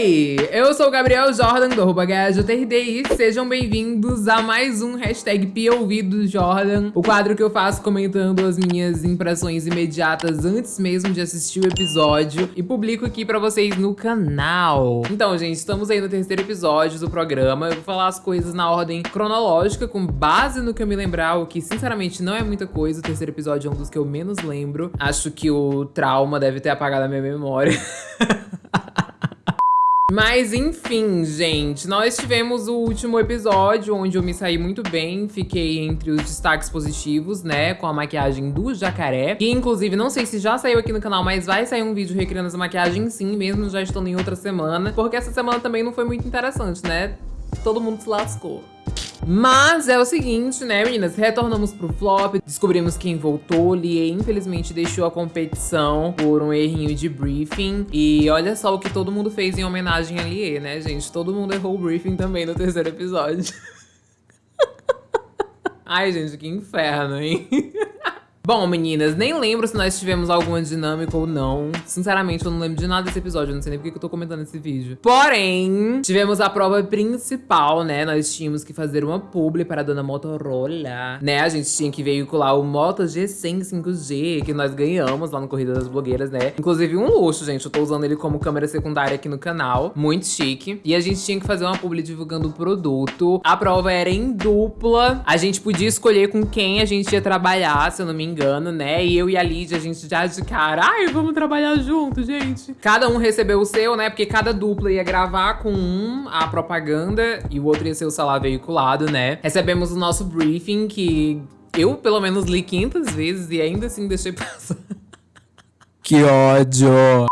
aí, eu sou o Gabriel Jordan do arroba e sejam bem-vindos a mais um hashtag Jordan, o quadro que eu faço comentando as minhas impressões imediatas antes mesmo de assistir o episódio e publico aqui pra vocês no canal. Então, gente, estamos aí no terceiro episódio do programa, eu vou falar as coisas na ordem cronológica, com base no que eu me lembrar, o que sinceramente não é muita coisa, o terceiro episódio é um dos que eu menos lembro, acho que o trauma deve ter apagado a minha memória. Mas enfim, gente, nós tivemos o último episódio onde eu me saí muito bem, fiquei entre os destaques positivos, né, com a maquiagem do jacaré, que inclusive não sei se já saiu aqui no canal, mas vai sair um vídeo recriando essa maquiagem sim, mesmo já estando em outra semana, porque essa semana também não foi muito interessante, né, todo mundo se lascou. Mas é o seguinte, né, meninas? Retornamos pro flop, descobrimos quem voltou. Lie, infelizmente, deixou a competição por um errinho de briefing. E olha só o que todo mundo fez em homenagem a Lie, né, gente? Todo mundo errou o briefing também no terceiro episódio. Ai, gente, que inferno, hein? Bom, meninas, nem lembro se nós tivemos alguma dinâmica ou não. Sinceramente, eu não lembro de nada desse episódio, eu não sei nem porque eu tô comentando esse vídeo. Porém, tivemos a prova principal, né? Nós tínhamos que fazer uma publi para a dona Motorola, né? A gente tinha que veicular o Moto G100 5G, que nós ganhamos lá no Corrida das Blogueiras, né? Inclusive um luxo, gente. Eu tô usando ele como câmera secundária aqui no canal. Muito chique. E a gente tinha que fazer uma publi divulgando o produto. A prova era em dupla. A gente podia escolher com quem a gente ia trabalhar, se eu não me engano engano, né? E eu e a Lídia, a gente já de cara, ai, vamos trabalhar junto, gente. Cada um recebeu o seu, né? Porque cada dupla ia gravar com um a propaganda e o outro ia ser o celular veiculado, né? Recebemos o nosso briefing, que eu, pelo menos, li 500 vezes e ainda assim deixei passar. Que ódio!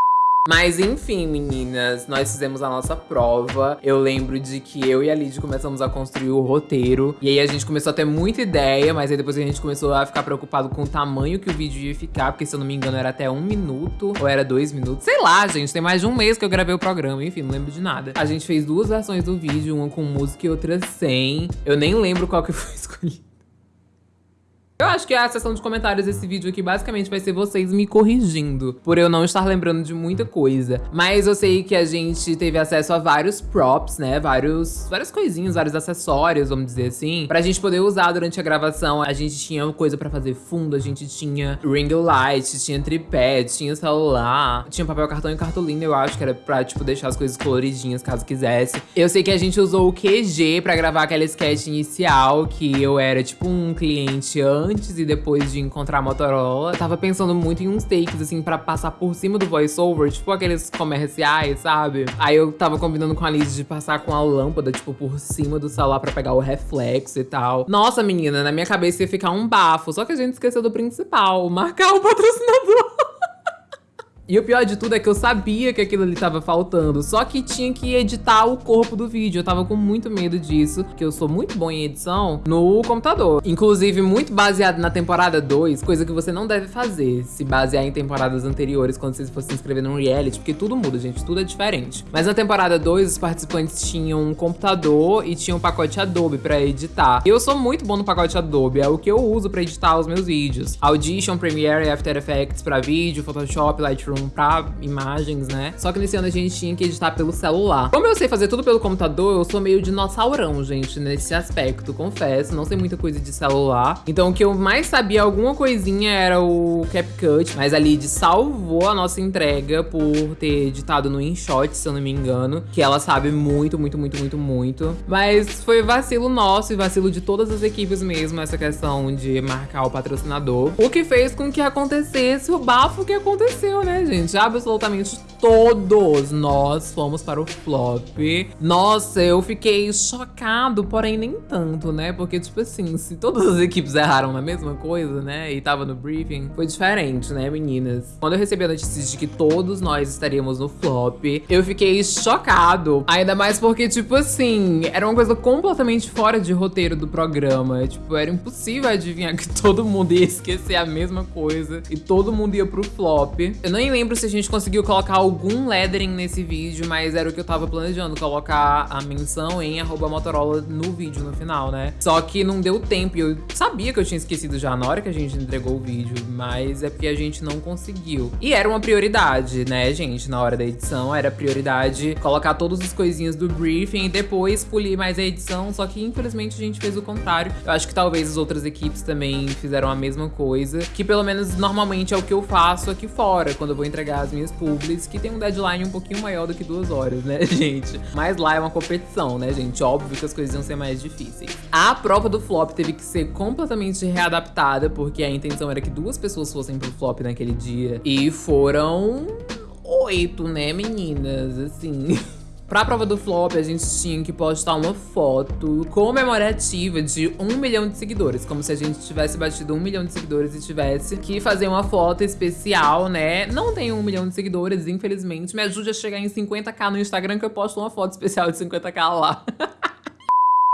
Mas enfim, meninas, nós fizemos a nossa prova. Eu lembro de que eu e a Lid começamos a construir o roteiro. E aí a gente começou a ter muita ideia, mas aí depois a gente começou a ficar preocupado com o tamanho que o vídeo ia ficar. Porque se eu não me engano era até um minuto, ou era dois minutos. Sei lá, gente, tem mais de um mês que eu gravei o programa. Enfim, não lembro de nada. A gente fez duas versões do vídeo, uma com música e outra sem. Eu nem lembro qual que foi escolhido. Eu acho que a seção de comentários desse vídeo aqui basicamente vai ser vocês me corrigindo, por eu não estar lembrando de muita coisa. Mas eu sei que a gente teve acesso a vários props, né? Vários, várias coisinhas, vários acessórios, vamos dizer assim, pra gente poder usar durante a gravação. A gente tinha coisa pra fazer fundo, a gente tinha ring light, tinha tripé, tinha celular, tinha papel cartão e cartolina, eu acho que era pra, tipo, deixar as coisas coloridinhas caso quisesse. Eu sei que a gente usou o QG pra gravar aquela sketch inicial, que eu era, tipo, um cliente antes antes e depois de encontrar a Motorola. Tava pensando muito em uns takes, assim, pra passar por cima do voiceover, tipo aqueles comerciais, sabe? Aí eu tava combinando com a Liz de passar com a lâmpada, tipo, por cima do celular pra pegar o reflexo e tal. Nossa, menina, na minha cabeça ia ficar um bafo. Só que a gente esqueceu do principal, marcar o patrocinador. E o pior de tudo é que eu sabia que aquilo ali tava faltando, só que tinha que editar o corpo do vídeo. Eu tava com muito medo disso, porque eu sou muito bom em edição no computador. Inclusive, muito baseado na temporada 2, coisa que você não deve fazer, se basear em temporadas anteriores, quando você for se inscrever num reality, porque tudo muda, gente, tudo é diferente. Mas na temporada 2, os participantes tinham um computador e tinham um pacote Adobe pra editar. E eu sou muito bom no pacote Adobe, é o que eu uso pra editar os meus vídeos. Audition, Premiere, After Effects pra vídeo, Photoshop, Lightroom, pra imagens, né? Só que nesse ano a gente tinha que editar pelo celular. Como eu sei fazer tudo pelo computador, eu sou meio dinossaurão, gente, nesse aspecto, confesso. Não sei muita coisa de celular. Então o que eu mais sabia, alguma coisinha, era o CapCut. Mas a Lid salvou a nossa entrega por ter editado no InShot, se eu não me engano. Que ela sabe muito, muito, muito, muito, muito. Mas foi vacilo nosso e vacilo de todas as equipes mesmo, essa questão de marcar o patrocinador. O que fez com que acontecesse o bafo que aconteceu, né, gente. Absolutamente todos nós fomos para o flop. Nossa, eu fiquei chocado, porém nem tanto, né? Porque, tipo assim, se todas as equipes erraram na mesma coisa, né? E tava no briefing, foi diferente, né, meninas? Quando eu recebi a notícia de que todos nós estaríamos no flop, eu fiquei chocado. Ainda mais porque, tipo assim, era uma coisa completamente fora de roteiro do programa. Tipo, era impossível adivinhar que todo mundo ia esquecer a mesma coisa e todo mundo ia pro flop. Eu nem lembro se a gente conseguiu colocar algum lettering nesse vídeo, mas era o que eu tava planejando, colocar a menção em arroba Motorola no vídeo no final, né? Só que não deu tempo e eu sabia que eu tinha esquecido já na hora que a gente entregou o vídeo, mas é porque a gente não conseguiu. E era uma prioridade, né, gente? Na hora da edição, era prioridade colocar todos os coisinhas do briefing e depois polir mais a edição, só que infelizmente a gente fez o contrário. Eu acho que talvez as outras equipes também fizeram a mesma coisa, que pelo menos normalmente é o que eu faço aqui fora, quando eu vou entregar as minhas publis, tem um deadline um pouquinho maior do que duas horas, né, gente? Mas lá é uma competição, né, gente? Óbvio que as coisas iam ser mais difíceis. A prova do flop teve que ser completamente readaptada, porque a intenção era que duas pessoas fossem pro flop naquele dia. E foram oito, né, meninas? Assim. Pra prova do flop, a gente tinha que postar uma foto comemorativa de um milhão de seguidores. Como se a gente tivesse batido um milhão de seguidores e tivesse que fazer uma foto especial, né? Não tenho um milhão de seguidores, infelizmente. Me ajude a chegar em 50k no Instagram que eu posto uma foto especial de 50k lá.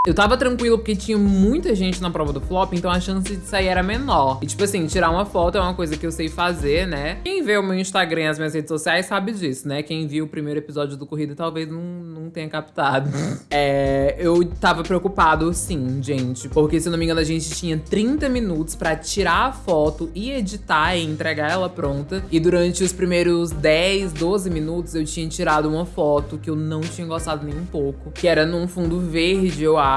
Eu tava tranquilo porque tinha muita gente na prova do flop, então a chance de sair era menor. E tipo assim, tirar uma foto é uma coisa que eu sei fazer, né? Quem vê o meu Instagram e as minhas redes sociais sabe disso, né? Quem viu o primeiro episódio do Corrida talvez não, não tenha captado. é, eu tava preocupado sim, gente. Porque se não me engano a gente tinha 30 minutos pra tirar a foto e editar e entregar ela pronta. E durante os primeiros 10, 12 minutos eu tinha tirado uma foto que eu não tinha gostado nem um pouco. Que era num fundo verde, eu acho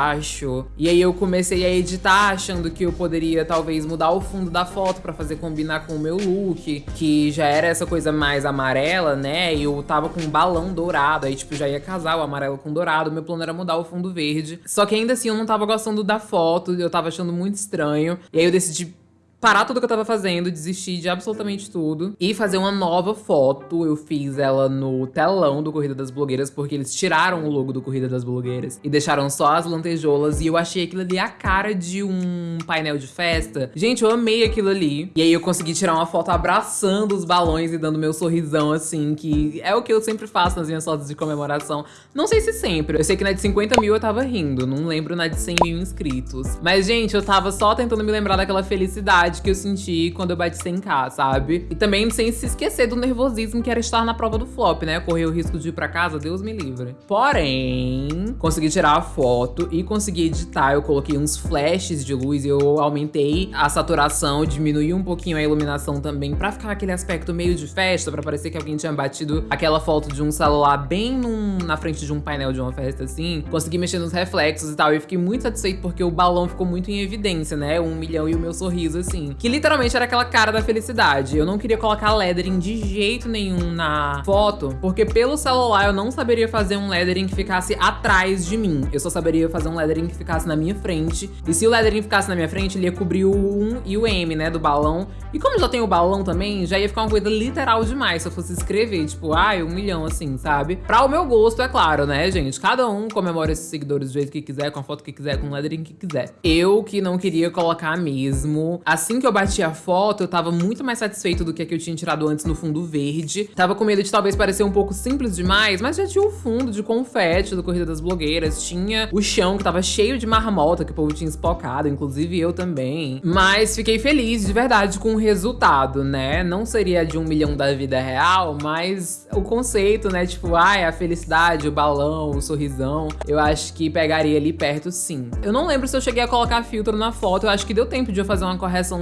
E aí eu comecei a editar achando que eu poderia talvez mudar o fundo da foto pra fazer combinar com o meu look, que já era essa coisa mais amarela, né? E eu tava com um balão dourado, aí tipo já ia casar o amarelo com dourado. Meu plano era mudar o fundo verde. Só que ainda assim eu não tava gostando da foto, eu tava achando muito estranho. E aí eu decidi parar tudo que eu tava fazendo, desistir de absolutamente tudo e fazer uma nova foto. Eu fiz ela no telão do Corrida das Blogueiras, porque eles tiraram o logo do Corrida das Blogueiras e deixaram só as lantejoulas. E eu achei aquilo ali a cara de um painel de festa. Gente, eu amei aquilo ali. E aí eu consegui tirar uma foto abraçando os balões e dando meu sorrisão, assim, que é o que eu sempre faço nas minhas fotos de comemoração. Não sei se sempre. Eu sei que na de 50 mil eu tava rindo, não lembro na de 100 mil inscritos. Mas, gente, eu tava só tentando me lembrar daquela felicidade que eu senti quando eu bati 100k, sabe? E também sem se esquecer do nervosismo que era estar na prova do flop, né? Correr o risco de ir pra casa, Deus me livre. Porém, consegui tirar a foto e consegui editar. Eu coloquei uns flashes de luz e eu aumentei a saturação, diminuí um pouquinho a iluminação também pra ficar aquele aspecto meio de festa, pra parecer que alguém tinha batido aquela foto de um celular bem num, na frente de um painel de uma festa assim. Consegui mexer nos reflexos e tal. E fiquei muito satisfeito porque o balão ficou muito em evidência, né? Um milhão e o meu sorriso assim assim, que literalmente era aquela cara da felicidade. Eu não queria colocar lettering de jeito nenhum na foto, porque pelo celular eu não saberia fazer um lettering que ficasse atrás de mim. Eu só saberia fazer um lettering que ficasse na minha frente. E se o lettering ficasse na minha frente, ele ia cobrir o 1 e o M, né, do balão. E como já tem o balão também, já ia ficar uma coisa literal demais se eu fosse escrever, tipo, ai, um milhão, assim, sabe? Pra o meu gosto, é claro, né, gente? Cada um comemora esses seguidores do jeito que quiser, com a foto que quiser, com o lettering que quiser. Eu que não queria colocar mesmo, assim, assim que eu bati a foto, eu tava muito mais satisfeito do que a que eu tinha tirado antes no fundo verde. Tava com medo de talvez parecer um pouco simples demais, mas já tinha o fundo de confete do Corrida das Blogueiras. Tinha o chão que tava cheio de marmota que o povo tinha espocado, inclusive eu também. Mas fiquei feliz de verdade com o resultado, né? Não seria de um milhão da vida real, mas o conceito, né? Tipo, ai, a felicidade, o balão, o sorrisão. Eu acho que pegaria ali perto sim. Eu não lembro se eu cheguei a colocar filtro na foto. Eu acho que deu tempo de eu fazer uma correção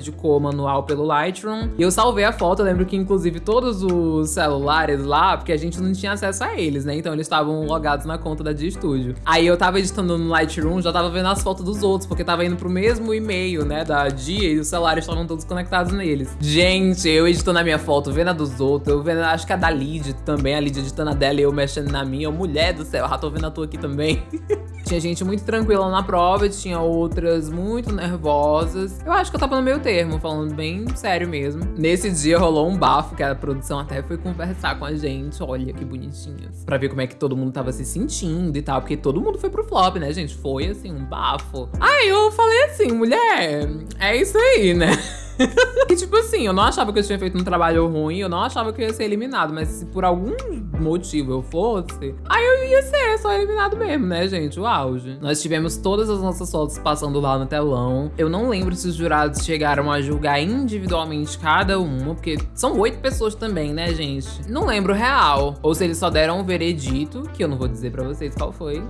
de cor manual pelo Lightroom. E eu salvei a foto, eu lembro que inclusive todos os celulares lá, porque a gente não tinha acesso a eles, né? Então eles estavam logados na conta da Dia Studio. Aí eu tava editando no Lightroom, já tava vendo as fotos dos outros, porque tava indo pro mesmo e-mail, né, da Dia e os celulares estavam todos conectados neles. Gente, eu editando a minha foto, vendo a dos outros, eu vendo, acho que a da Lid também, a Lid editando a dela e eu mexendo na minha. Mulher do céu, já tô vendo a tua aqui também. tinha gente muito tranquila na prova, tinha outras muito nervosas. Eu acho que eu tava no meio termo, falando bem sério mesmo. Nesse dia rolou um bafo, que a produção até foi conversar com a gente. Olha que bonitinhos. Pra ver como é que todo mundo tava se sentindo e tal. Porque todo mundo foi pro flop, né, gente? Foi, assim, um bafo. Aí eu falei assim, mulher, é isso aí, né? e tipo assim, eu não achava que eu tinha feito um trabalho ruim, eu não achava que eu ia ser eliminado, mas se por algum motivo eu fosse, aí eu ia ser só eliminado mesmo, né, gente? O auge. Nós tivemos todas as nossas fotos passando lá no telão. Eu não lembro se os jurados chegaram a julgar individualmente cada uma, porque são oito pessoas também, né, gente? Não lembro real. Ou se eles só deram um veredito, que eu não vou dizer pra vocês qual foi.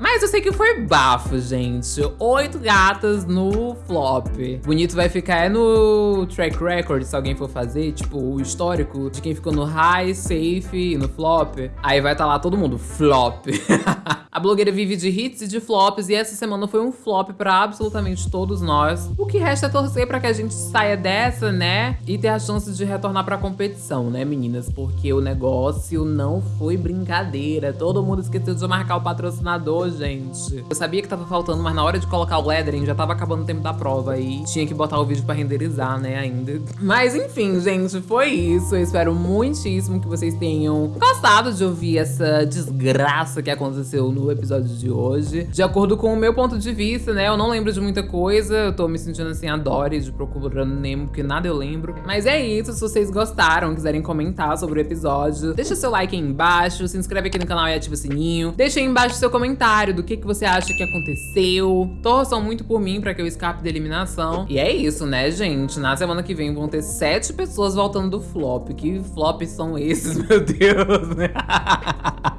Mas eu sei que foi bafo, gente. Oito gatas no flop. Bonito vai ficar é no track record, se alguém for fazer, tipo, o histórico de quem ficou no high, safe e no flop. Aí vai estar tá lá todo mundo, flop. A blogueira vive de hits e de flops e essa semana foi um flop pra absolutamente todos nós. O que resta é torcer pra que a gente saia dessa, né? E ter a chance de retornar pra competição, né, meninas? Porque o negócio não foi brincadeira. Todo mundo esqueceu de marcar o patrocinador, gente. Eu sabia que tava faltando, mas na hora de colocar o lettering já tava acabando o tempo da prova e tinha que botar o vídeo pra renderizar, né, ainda. Mas enfim, gente, foi isso. Eu espero muitíssimo que vocês tenham gostado de ouvir essa desgraça que aconteceu no episódio de hoje. De acordo com o meu ponto de vista, né, eu não lembro de muita coisa, eu tô me sentindo assim a Dory de Procurando Nemo, porque nada eu lembro. Mas é isso, se vocês gostaram, quiserem comentar sobre o episódio, deixa seu like aí embaixo, se inscreve aqui no canal e ativa o sininho. Deixa aí embaixo seu comentário do que, que você acha que aconteceu. Torçam muito por mim pra que eu escape da eliminação. E é isso, né, gente? Na semana que vem vão ter sete pessoas voltando do flop. Que flops são esses, meu Deus, né?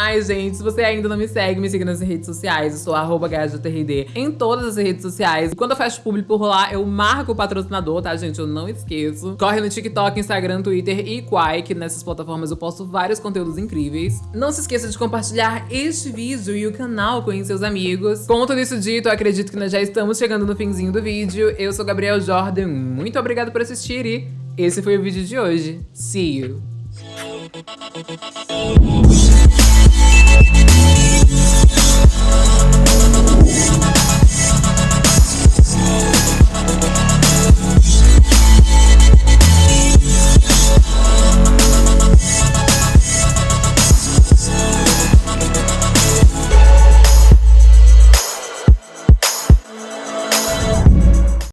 Ai, gente, se você ainda não me segue, me siga nas redes sociais. Eu sou arroba em todas as redes sociais. E quando eu fecho público por lá, eu marco o patrocinador, tá, gente? Eu não esqueço. Corre no TikTok, Instagram, Twitter e Quai, que nessas plataformas eu posto vários conteúdos incríveis. Não se esqueça de compartilhar este vídeo e o canal com seus amigos. Com tudo isso dito, acredito que nós já estamos chegando no finzinho do vídeo. Eu sou Gabriel Jordan, muito obrigado por assistir e esse foi o vídeo de hoje. See you!